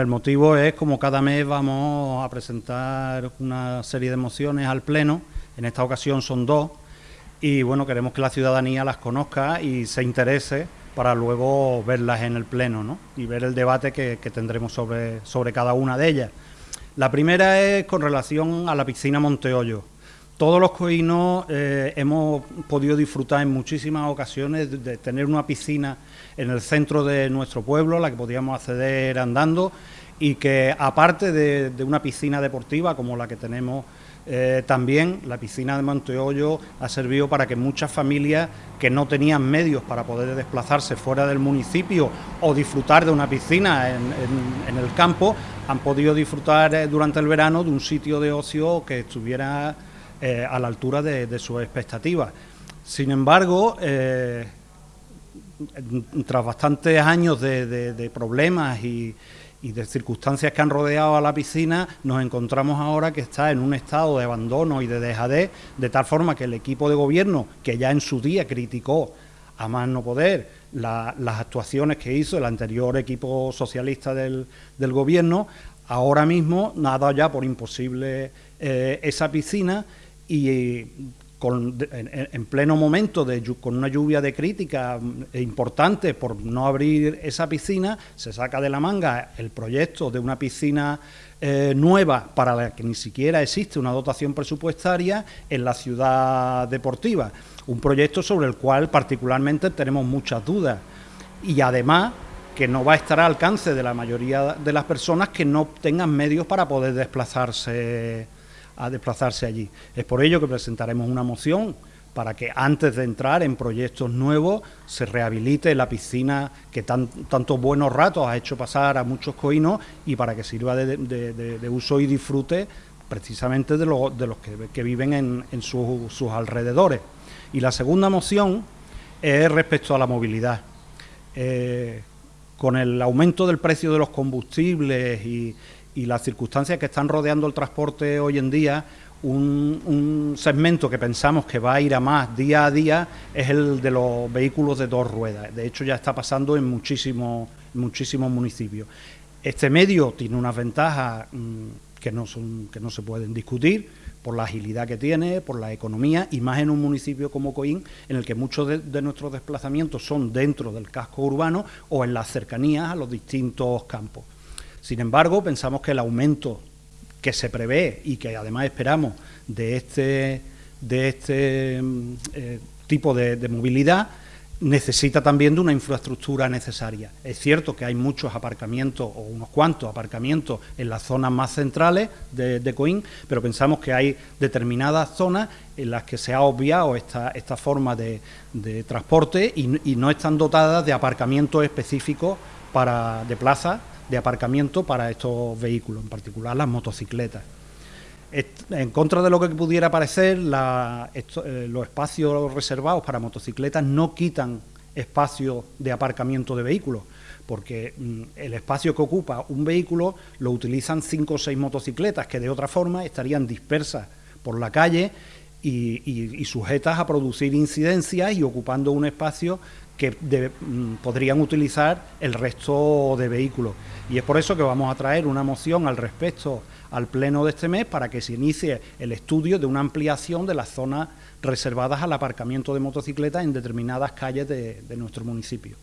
El motivo es como cada mes vamos a presentar una serie de mociones al Pleno, en esta ocasión son dos, y bueno, queremos que la ciudadanía las conozca y se interese para luego verlas en el Pleno ¿no? y ver el debate que, tendremos sobre, sobre cada una de ellas. La primera es con relación a la piscina Monteollo. Todos los coínos eh, hemos podido disfrutar en muchísimas ocasiones de, tener una piscina en el centro de nuestro pueblo, la que podíamos acceder andando, y que aparte de, una piscina deportiva como la que tenemos eh, también la piscina de Monteollo ha servido para que muchas familias que no tenían medios para poder desplazarse fuera del municipio o disfrutar de una piscina en, el campo han podido disfrutar eh, durante el verano de un sitio de ocio que estuviera eh, a la altura de, sus expectativas. Sin embargo, eh, tras bastantes años de, problemas y, de circunstancias que han rodeado a la piscina, nos encontramos ahora que está en un estado de abandono y de dejadez, de tal forma que el equipo de gobierno, que ya en su día criticó a más no poder las actuaciones que hizo el anterior equipo socialista del, gobierno, ahora mismo nada ya por imposible eh, esa piscina y en, pleno momento, de, con una lluvia de crítica mm, importante por no abrir esa piscina, se saca de la manga el proyecto de una piscina eh, nueva para la que ni siquiera existe una dotación presupuestaria en la ciudad deportiva. Un proyecto sobre el cual particularmente tenemos muchas dudas. Y además que no va a estar al alcance de la mayoría de las personas que no tengan medios para poder desplazarse a desplazarse allí. Es por ello que presentaremos una moción para que antes de entrar en proyectos nuevos se rehabilite la piscina que tan, tantos buenos ratos ha hecho pasar a muchos coinos y para que sirva de, uso y disfrute precisamente de, de los que, viven en, sus alrededores. Y la segunda moción es respecto a la movilidad. Eh, con el aumento del precio de los combustibles y, y las circunstancias que están rodeando el transporte hoy en día, un, segmento que pensamos que va a ir a más día a día es el de los vehículos de dos ruedas. De hecho, ya está pasando en muchísimos, muchísimos municipios. Este medio tiene unas ventajas mm, que, no son, que no se pueden discutir por la agilidad que tiene, por la economía y más en un municipio como Coín, en el que muchos de nuestros desplazamientos son dentro del casco urbano o en las cercanías a los distintos campos. Sin embargo, pensamos que el aumento que se prevé y que además esperamos de este, de este mm, eh, tipo de, movilidad necesita también de una infraestructura necesaria. Es cierto que hay muchos aparcamientos o unos cuantos aparcamientos en las zonas más centrales de, de Coín, pero pensamos que hay determinadas zonas en las que se ha obviado esta, esta forma de, transporte y, y, no están dotadas de aparcamientos específicos de plaza de aparcamiento para estos vehículos, en particular las motocicletas. En contra de lo que pudiera parecer, eh, los espacios reservados para motocicletas no quitan espacio de aparcamiento de vehículos, porque mm, el espacio que ocupa un vehículo lo utilizan cinco o seis motocicletas que de otra forma estarían dispersas por la calle y, sujetas a producir incidencias y ocupando un espacio que mm, podrían utilizar el resto de vehículos. Y es por eso que vamos a traer una moción al respecto al pleno de este mes para que se inicie el estudio de una ampliación de las zonas reservadas al aparcamiento de motocicletas en determinadas calles de nuestro municipio.